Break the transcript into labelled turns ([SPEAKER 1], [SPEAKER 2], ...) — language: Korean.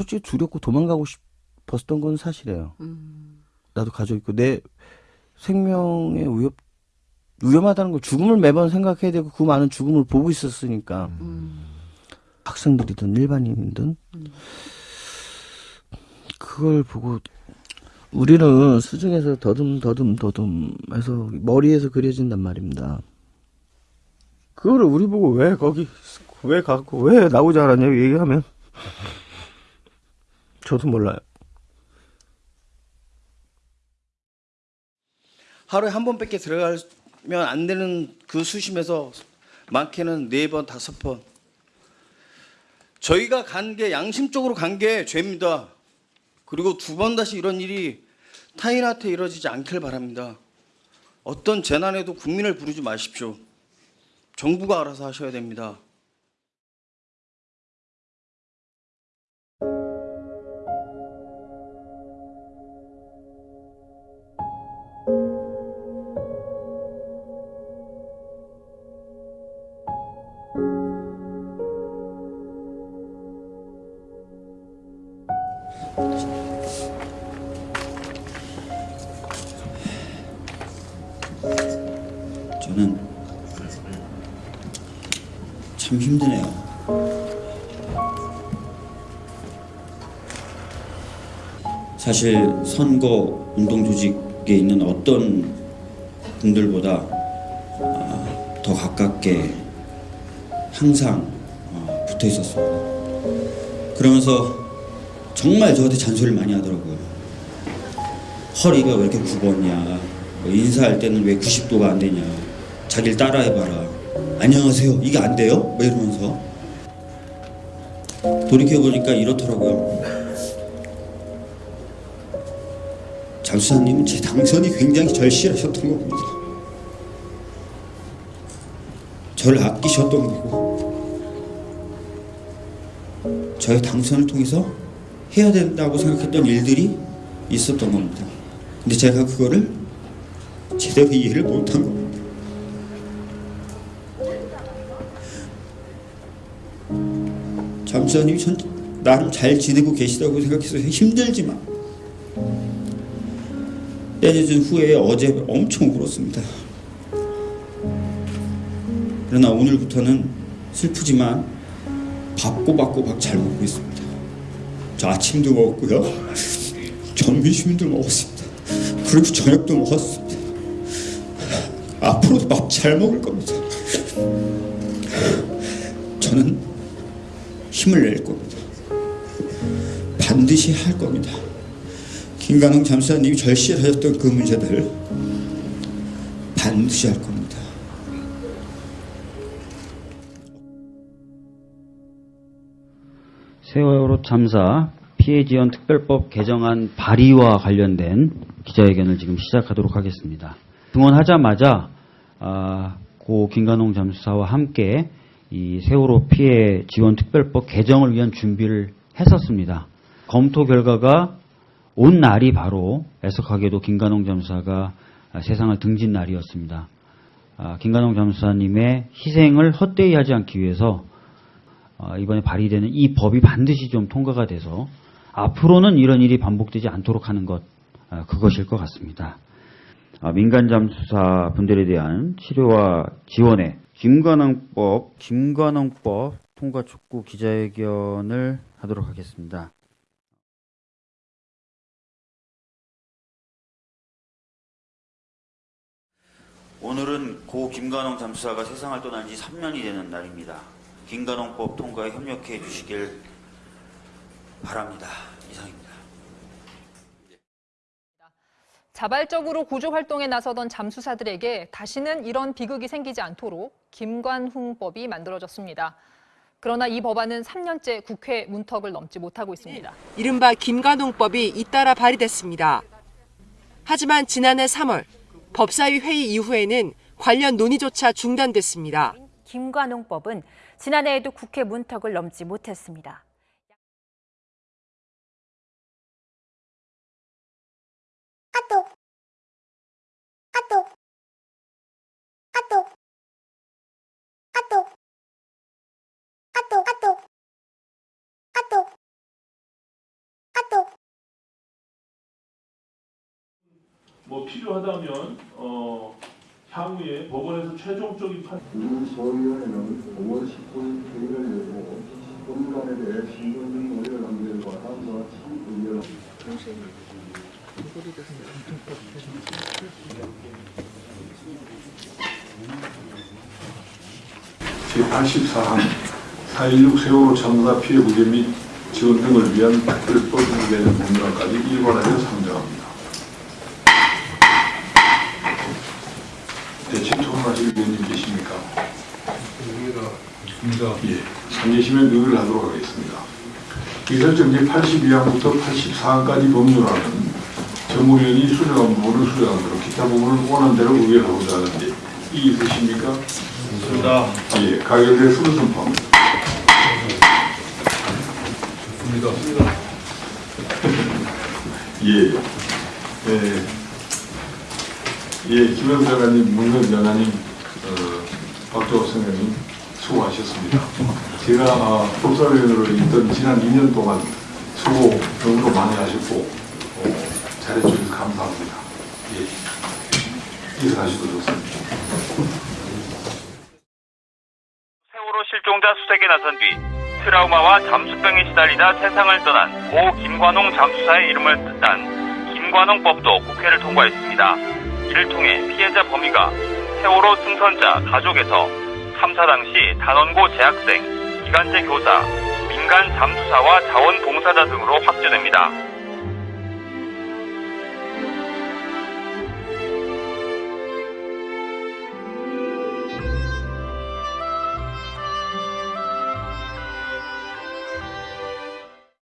[SPEAKER 1] 솔직히 두렵고 도망가고 싶었던 건 사실이에요.
[SPEAKER 2] 음.
[SPEAKER 1] 나도 가족 있고 내 생명의 위협 위험하다는 걸 죽음을 매번 생각해야 되고 그 많은 죽음을 보고 있었으니까
[SPEAKER 2] 음.
[SPEAKER 1] 학생들이든 일반인이든
[SPEAKER 2] 음.
[SPEAKER 1] 그걸 보고 우리는 수중에서 더듬 더듬 더듬 해서 머리에서 그려진단 말입니다. 그거를 우리 보고 왜 거기 왜 갖고 왜 나오지 않았냐고 얘기하면 저도 몰라요. 하루에 한 번밖에 들어가면 안 되는 그 수심에서 많게는 네 번, 다섯 번. 저희가 간 게 양심적으로 간 게 죄입니다. 그리고 두 번 다시 이런 일이 타인한테 이뤄지지 않길 바랍니다. 어떤 재난에도 국민을 부르지 마십시오. 정부가 알아서 하셔야 됩니다.
[SPEAKER 3] 저는 참 힘드네요. 사실 선거 운동 조직에 있는 어떤 분들보다 아, 더 가깝게 항상 어, 붙어 있었습니다. 그러면서 정말 저한테 잔소리를 많이 하더라고요. 허리가 왜 이렇게 굽었냐. 뭐 인사할 때는 왜 90도가 안 되냐. 자기를 따라해봐라. 안녕하세요. 이게 안 돼요? 뭐 이러면서. 돌이켜보니까 이렇더라고요. 장수사님은 제 당선이 굉장히 절실하셨던 겁니다. 저를 아끼셨던 거고, 저의 당선을 통해서 해야 된다고 생각했던 일들이 있었던 겁니다. 근데 제가 그거를 제대로 이해를 못한 겁니다. 잠수사님이 전 나름 잘 지내고 계시다고 생각해서 힘들지만 떼내준 후에 어제 엄청 울었습니다. 그러나 오늘부터는 슬프지만 밥 꼬박꼬박 잘 먹고 있습니다. 저 아침도 먹었고요. 점심도 먹었습니다. 그리고 저녁도 먹었습니다. 앞으로도 밥 잘 먹을 겁니다. 저는 힘을 낼 겁니다. 반드시 할 겁니다. 김관웅 잠수사님이 절실하셨던 그 문제들 반드시 할 겁니다.
[SPEAKER 4] 세월호 참사 피해 지원 특별법 개정안 발의와 관련된 기자회견을 지금 시작하도록 하겠습니다. 등원하자마자 아, 고 김관홍 잠수사와 함께 이 세월호 피해 지원 특별법 개정을 위한 준비를 했었습니다. 검토 결과가 온 날이 바로 애석하게도 김관홍 아, 세상을 등진 날이었습니다. 아, 김관홍 잠수사님의 희생을 헛되이 하지 않기 위해서 어, 이번에 발의되는 이 법이 반드시 좀 통과가 돼서 앞으로는 이런 일이 반복되지 않도록 하는 것 어, 그것일 것 같습니다. 아, 민간 잠수사 분들에 대한 치료와 지원에 김관왕법 김관왕법 통과 촉구 기자회견을 하도록 하겠습니다. 오늘은 고 김관홍 잠수사가 세상을 떠난 지 3년이 되는 날입니다. 김관홍법 통과에 협력해 주시길 바랍니다. 이상입니다.
[SPEAKER 5] 자발적으로 구조 활동에 나서던 잠수사들에게 다시는 이런 비극이 생기지 않도록 김관훈법이 만들어졌습니다. 그러나 이 법안은 3년째 국회 문턱을 넘지 못하고 있습니다.
[SPEAKER 6] 이른바 김관홍법이 잇따라 발의됐습니다. 하지만 지난해 3월 법사위 회의 이후에는 관련 논의조차 중단됐습니다.
[SPEAKER 7] 김관홍법은 지난해에도 국회 문턱을 넘지 못했습니다.
[SPEAKER 2] 뭐 필요하다면 어, 향후에 법원에서 최종적인 판
[SPEAKER 8] 우소위원회는 5월 19일 회의를 열고 법률안에 대해 한 결과 다음과 같이 의견을
[SPEAKER 2] 제84항 4.16 세월호 참사 피해 구제 및 지원 등을 위한 특별법 무게는 법률안까지 일관하여 상정합니다. 토론하실 의원님 계십니까? 예, 안 계시면 의를 하도록 하겠습니다. 기설정지 82항부터 84항까지 법률안은 전무위원이 수정한 부분을 수정하도록 기타 부분을 원한 대로 의결하고자 하는데 이 있으십니까? 있습니다. 예, 가결될 수를 선포합니다. 예, 예, 예, 김영 장관님, 문명 장관님, 어, 박정호 선생님 수고하셨습니다. 제가 아, 법사위원으로 있던 지난 2년 동안 수고 너무도 많이 하셨고 어, 잘해주셔서 감사합니다. 예, 이사하시도 좋습니다.
[SPEAKER 9] 세월호 실종자 수색에 나선 뒤 트라우마와 잠수병에 시달리다 세상을 떠난 고 김관홍 잠수사의 이름을 딴 김관홍법도 국회를 통과했습니다. 이를 통해 피해자 범위가 세월호 승선자 가족에서 참사 당시 단원고 재학생, 기간제 교사, 민간 잠수사와 자원봉사자 등으로 확대됩니다.